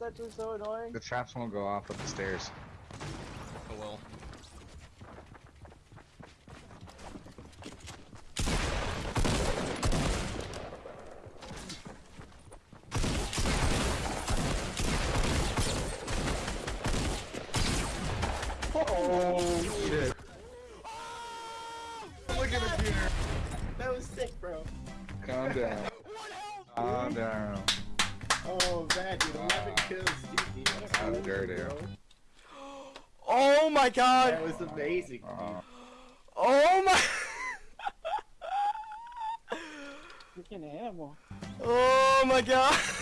It's actually so annoying. The traps won't go off up the stairs. Oh well. Oh shit! Oh, look at the Peter. That was sick, bro. Calm down. Calm down. Oh, man, dude. 11 Wow. kills, dude. How crazy, dirty. Oh my god! That was amazing. Uh, Oh my! Freaking animal. Oh my god!